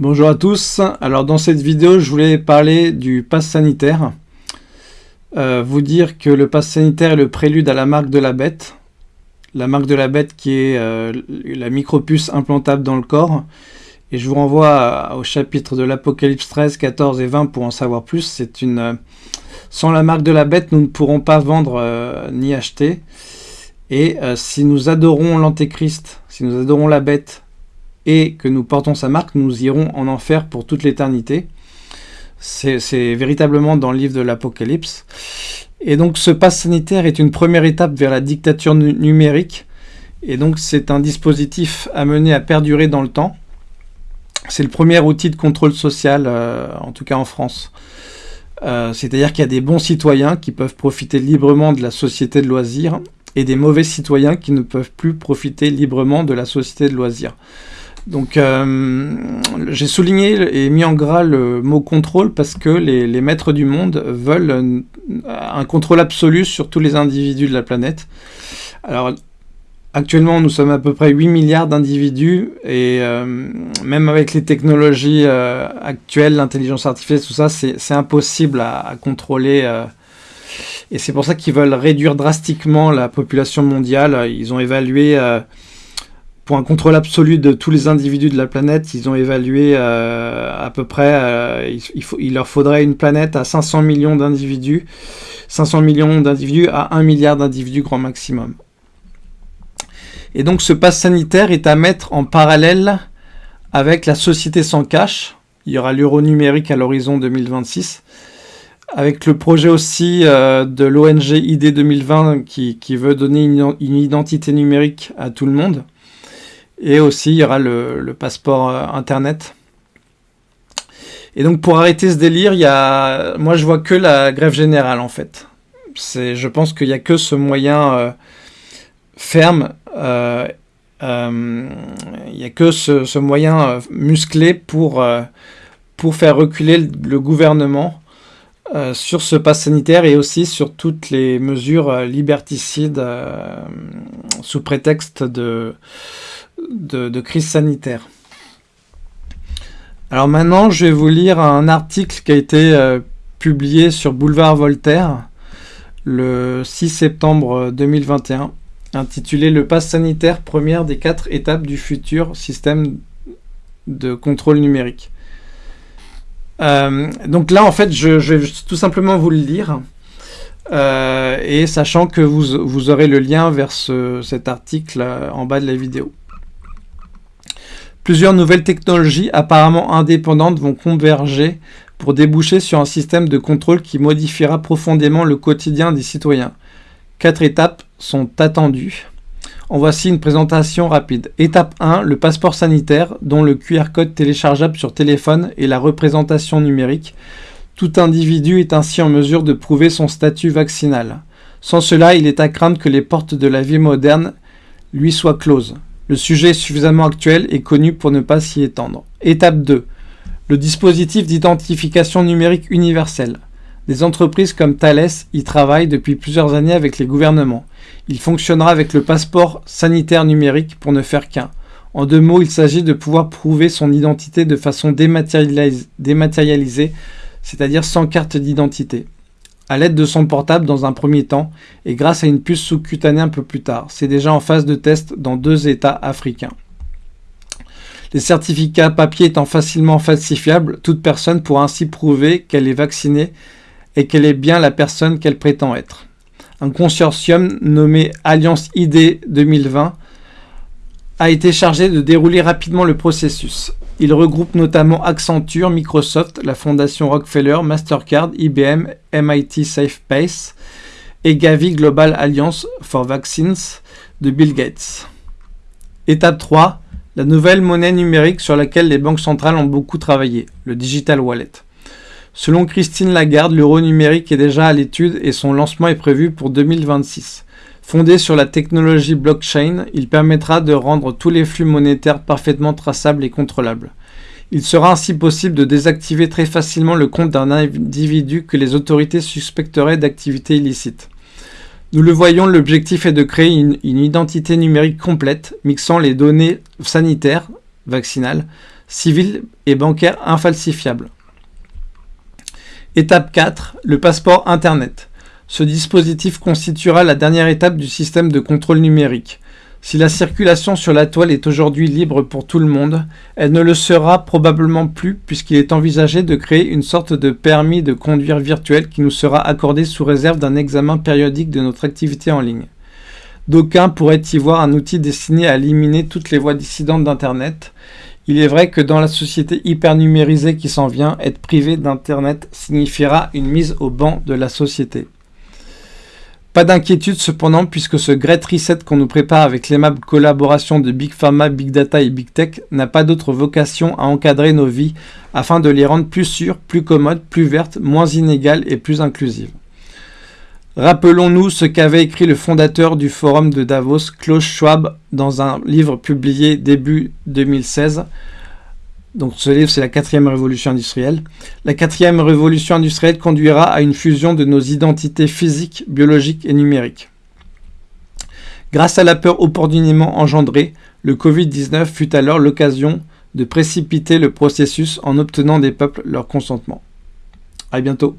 Bonjour à tous, alors dans cette vidéo je voulais parler du pass sanitaire. Euh, vous dire que le pass sanitaire est le prélude à la marque de la bête. La marque de la bête qui est euh, la micropuce implantable dans le corps. Et je vous renvoie au chapitre de l'Apocalypse 13, 14 et 20 pour en savoir plus. C'est une euh, Sans la marque de la bête, nous ne pourrons pas vendre ni acheter. Et si nous adorons l'antéchrist, si nous adorons la bête et que nous portons sa marque, nous irons en enfer pour toute l'éternité. C'est véritablement dans le livre de l'Apocalypse. Et donc ce pass sanitaire est une première étape vers la dictature numérique. Et donc c'est un dispositif amené à perdurer dans le temps. C'est le premier outil de contrôle social, euh, en tout cas en France. Euh, c'est-à-dire qu'il y a des bons citoyens qui peuvent profiter librement de la société de loisirs et des mauvais citoyens qui ne peuvent plus profiter librement de la société de loisirs. Donc euh, j'ai souligné et mis en gras le mot contrôle parce que les, maîtres du monde veulent un, contrôle absolu sur tous les individus de la planète. Alors actuellement nous sommes à peu près 8 milliards d'individus et euh, même avec les technologies euh, actuelles, l'intelligence artificielle, tout ça, c'est impossible à contrôler. et c'est pour ça qu'ils veulent réduire drastiquement la population mondiale. Ils ont évalué pour un contrôle absolu de tous les individus de la planète, ils ont évalué euh, à peu près, euh, il, leur faudrait une planète à 500 millions d'individus, 500 millions d'individus à 1 milliard d'individus grand maximum. Et donc ce pass sanitaire est à mettre en parallèle avec la société sans cash. Il y aura l'euro numérique à l'horizon 2026. Avec le projet aussi euh, de l'ONG ID 2020 qui, veut donner une identité numérique à tout le monde. Et aussi, il y aura le, passeport euh, Internet. Et donc, pour arrêter ce délire, il y a... moi, je vois que la grève générale, en fait. Je pense qu'il n'y a que ce moyen euh, ferme, euh, il n'y a que ce, moyen musclé pour, pour faire reculer le, gouvernement sur ce pass sanitaire et aussi sur toutes les mesures liberticides sous prétexte de, de, crise sanitaire. Alors maintenant, je vais vous lire un article qui a été euh, publié sur Boulevard Voltaire le 6 septembre 2021, intitulé Le pass sanitaire, première des quatre étapes du futur système de contrôle numérique. Euh, donc là, en fait, je, vais tout simplement vous le lire. Euh, et sachant que vous, aurez le lien vers cet article en bas de la vidéo. Plusieurs nouvelles technologies apparemment indépendantes vont converger pour déboucher sur un système de contrôle qui modifiera profondément le quotidien des citoyens. Quatre étapes sont attendues. En voici une présentation rapide. Étape 1, le passeport sanitaire, dont le QR code téléchargeable sur téléphone et la représentation numérique. Tout individu est ainsi en mesure de prouver son statut vaccinal. Sans cela, il est à craindre que les portes de la vie moderne lui soient closes. Le sujet est suffisamment actuel et connu pour ne pas s'y étendre. Étape 2. Le dispositif d'identification numérique universelle. Des entreprises comme Thales y travaillent depuis plusieurs années avec les gouvernements. Il fonctionnera avec le passeport sanitaire numérique pour ne faire qu'un. En deux mots, il s'agit de pouvoir prouver son identité de façon dématérialisée, c'est-à-dire sans carte d'identité à l'aide de son portable dans un premier temps et grâce à une puce sous-cutanée un peu plus tard. C'est déjà en phase de test dans deux États africains. Les certificats papier étant facilement falsifiables, toute personne pourra ainsi prouver qu'elle est vaccinée et qu'elle est bien la personne qu'elle prétend être. Un consortium nommé Alliance ID 2020 a été chargé de dérouler rapidement le processus. Il regroupe notamment Accenture, Microsoft, la fondation Rockefeller, Mastercard, IBM, MIT SafePace et Gavi Global Alliance for Vaccines de Bill Gates. Étape 3. La nouvelle monnaie numérique sur laquelle les banques centrales ont beaucoup travaillé, le Digital Wallet. Selon Christine Lagarde, l'euro numérique est déjà à l'étude et son lancement est prévu pour 2026. Fondé sur la technologie blockchain, il permettra de rendre tous les flux monétaires parfaitement traçables et contrôlables. Il sera ainsi possible de désactiver très facilement le compte d'un individu que les autorités suspecteraient d'activités illicites. Nous le voyons, l'objectif est de créer une, identité numérique complète, mixant les données sanitaires, vaccinales, civil et bancaire infalsifiable. Étape 4, le passeport Internet. Ce dispositif constituera la dernière étape du système de contrôle numérique. Si la circulation sur la toile est aujourd'hui libre pour tout le monde, elle ne le sera probablement plus puisqu'il est envisagé de créer une sorte de permis de conduire virtuel qui nous sera accordé sous réserve d'un examen périodique de notre activité en ligne. D'aucuns pourraient y voir un outil destiné à éliminer toutes les voies dissidentes d'Internet. Il est vrai que dans la société hyper numérisée qui s'en vient, être privé d'Internet signifiera une mise au banc de la société. Pas d'inquiétude cependant puisque ce Great Reset qu'on nous prépare avec l'aimable collaboration de Big Pharma, Big Data et Big Tech n'a pas d'autre vocation à encadrer nos vies afin de les rendre plus sûres, plus commodes, plus vertes, moins inégales et plus inclusives. Rappelons-nous ce qu'avait écrit le fondateur du forum de Davos, Klaus Schwab, dans un livre publié début 2016 donc ce livre, c'est la quatrième révolution industrielle. La quatrième révolution industrielle conduira à une fusion de nos identités physiques, biologiques et numériques. Grâce à la peur opportunément engendrée, le Covid-19 fut alors l'occasion de précipiter le processus en obtenant des peuples leur consentement. A bientôt